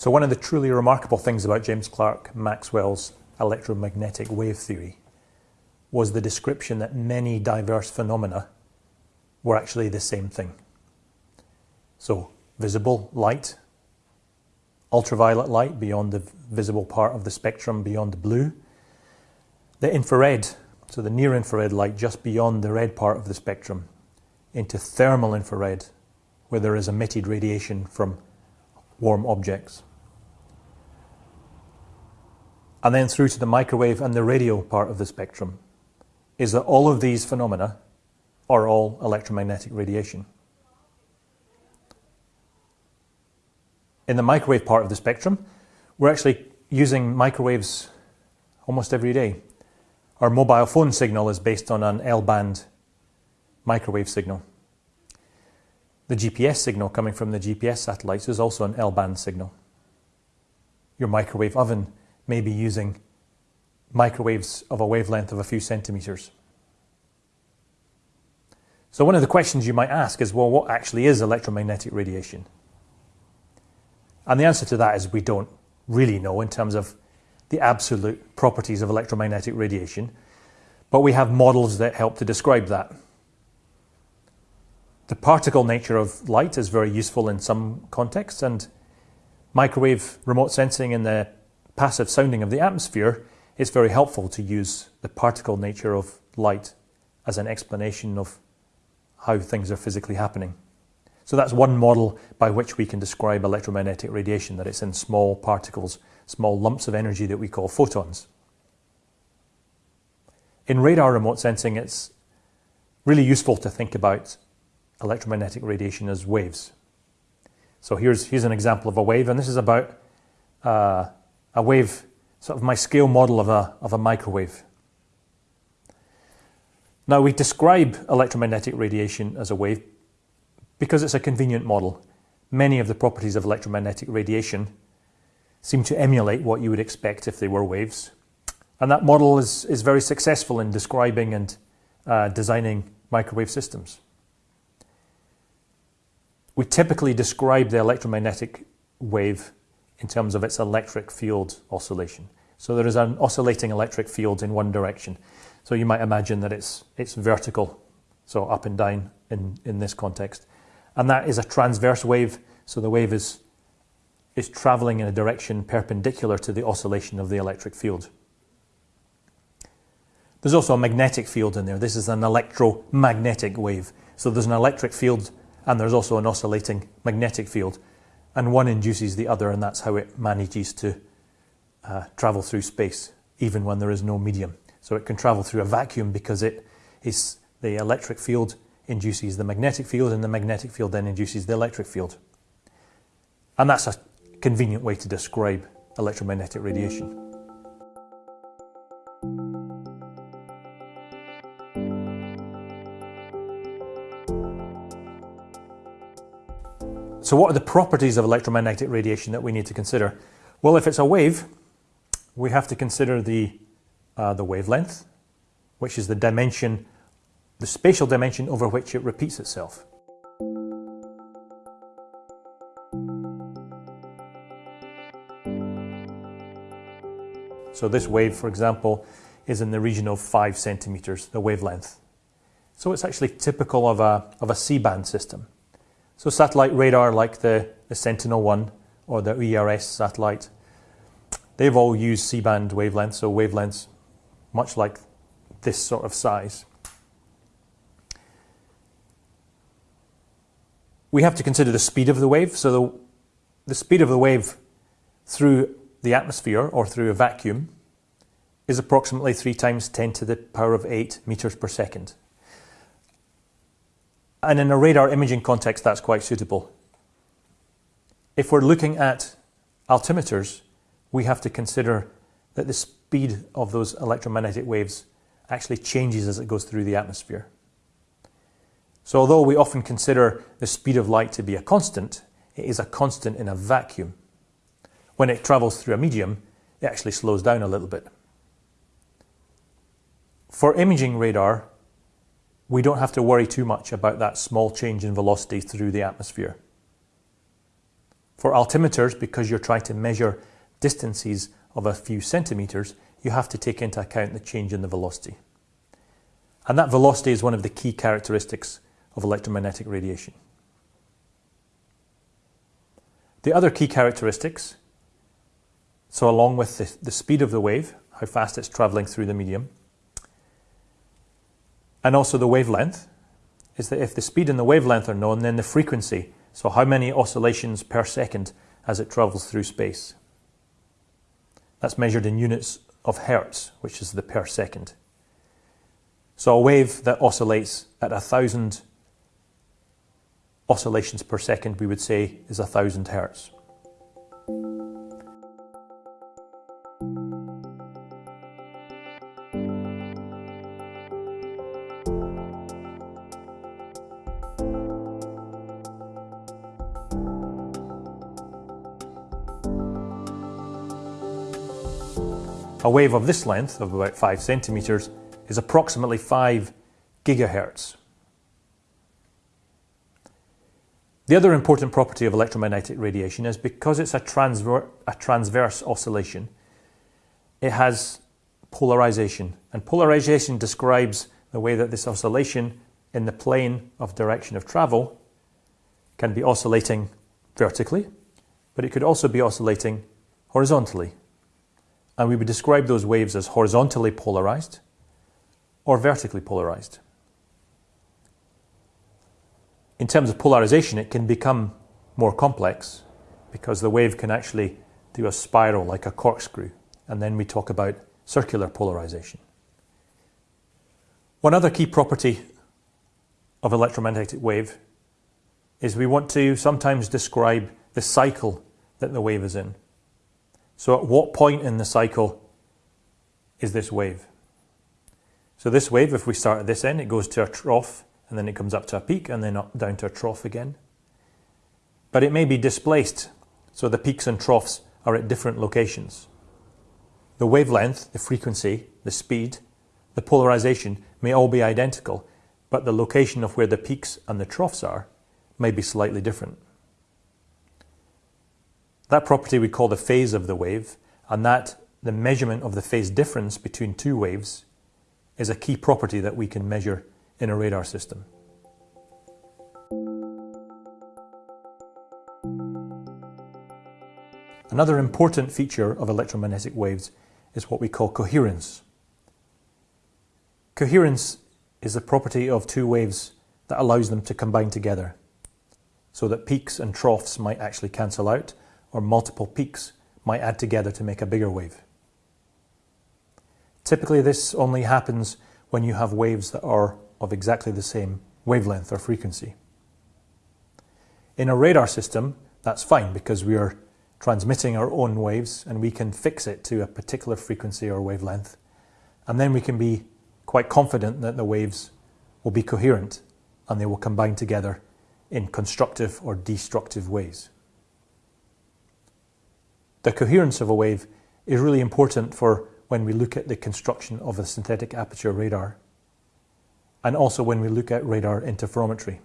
So one of the truly remarkable things about James Clerk Maxwell's electromagnetic wave theory was the description that many diverse phenomena were actually the same thing. So visible light, ultraviolet light beyond the visible part of the spectrum beyond the blue, the infrared, so the near infrared light just beyond the red part of the spectrum, into thermal infrared, where there is emitted radiation from warm objects. And then through to the microwave and the radio part of the spectrum, is that all of these phenomena are all electromagnetic radiation. In the microwave part of the spectrum, we're actually using microwaves almost every day. Our mobile phone signal is based on an L-band microwave signal. The GPS signal coming from the GPS satellites is also an L-band signal. Your microwave oven may be using microwaves of a wavelength of a few centimetres. So one of the questions you might ask is, well, what actually is electromagnetic radiation? And the answer to that is we don't really know in terms of the absolute properties of electromagnetic radiation, but we have models that help to describe that. The particle nature of light is very useful in some contexts, and microwave remote sensing in the passive sounding of the atmosphere it's very helpful to use the particle nature of light as an explanation of how things are physically happening. So that's one model by which we can describe electromagnetic radiation, that it's in small particles, small lumps of energy that we call photons. In radar remote sensing, it's really useful to think about electromagnetic radiation as waves. So here's, here's an example of a wave, and this is about uh, a wave, sort of my scale model of a, of a microwave. Now we describe electromagnetic radiation as a wave because it's a convenient model. Many of the properties of electromagnetic radiation seem to emulate what you would expect if they were waves. And that model is, is very successful in describing and uh, designing microwave systems. We typically describe the electromagnetic wave in terms of its electric field oscillation. So there is an oscillating electric field in one direction. So you might imagine that it's, it's vertical, so up and down in, in this context. And that is a transverse wave, so the wave is, is traveling in a direction perpendicular to the oscillation of the electric field. There's also a magnetic field in there. This is an electromagnetic wave. So there's an electric field and there's also an oscillating magnetic field. And one induces the other, and that's how it manages to uh, travel through space, even when there is no medium. So it can travel through a vacuum because it is the electric field induces the magnetic field and the magnetic field then induces the electric field. And that's a convenient way to describe electromagnetic radiation. So what are the properties of electromagnetic radiation that we need to consider? Well, if it's a wave, we have to consider the uh, the wavelength, which is the dimension, the spatial dimension over which it repeats itself. So this wave, for example, is in the region of five centimeters, the wavelength. So it's actually typical of a, of a C-band system. So satellite radar like the, the Sentinel-1 or the ERS satellite, they've all used C-band wavelengths, so wavelengths much like this sort of size. We have to consider the speed of the wave. So the, the speed of the wave through the atmosphere or through a vacuum is approximately 3 times 10 to the power of 8 meters per second. And in a radar imaging context, that's quite suitable. If we're looking at altimeters, we have to consider that the speed of those electromagnetic waves actually changes as it goes through the atmosphere. So although we often consider the speed of light to be a constant, it is a constant in a vacuum. When it travels through a medium, it actually slows down a little bit. For imaging radar, we don't have to worry too much about that small change in velocity through the atmosphere. For altimeters, because you're trying to measure distances of a few centimetres, you have to take into account the change in the velocity. And that velocity is one of the key characteristics of electromagnetic radiation. The other key characteristics, so along with the, the speed of the wave, how fast it's travelling through the medium, and also the wavelength, is that if the speed and the wavelength are known, then the frequency, so how many oscillations per second as it travels through space. That's measured in units of hertz, which is the per second. So a wave that oscillates at a thousand oscillations per second, we would say, is a thousand hertz. A wave of this length, of about 5 centimetres, is approximately 5 gigahertz. The other important property of electromagnetic radiation is because it's a, transver a transverse oscillation, it has polarization. And polarization describes the way that this oscillation in the plane of direction of travel can be oscillating vertically, but it could also be oscillating horizontally and we would describe those waves as horizontally polarized or vertically polarized. In terms of polarization, it can become more complex because the wave can actually do a spiral like a corkscrew, and then we talk about circular polarization. One other key property of electromagnetic wave is we want to sometimes describe the cycle that the wave is in. So at what point in the cycle is this wave? So this wave, if we start at this end, it goes to a trough and then it comes up to a peak and then up, down to a trough again. But it may be displaced, so the peaks and troughs are at different locations. The wavelength, the frequency, the speed, the polarization may all be identical, but the location of where the peaks and the troughs are may be slightly different. That property we call the phase of the wave, and that the measurement of the phase difference between two waves is a key property that we can measure in a radar system. Another important feature of electromagnetic waves is what we call coherence. Coherence is the property of two waves that allows them to combine together so that peaks and troughs might actually cancel out or multiple peaks might add together to make a bigger wave. Typically this only happens when you have waves that are of exactly the same wavelength or frequency. In a radar system, that's fine because we are transmitting our own waves and we can fix it to a particular frequency or wavelength. And then we can be quite confident that the waves will be coherent and they will combine together in constructive or destructive ways. The coherence of a wave is really important for when we look at the construction of a synthetic aperture radar and also when we look at radar interferometry.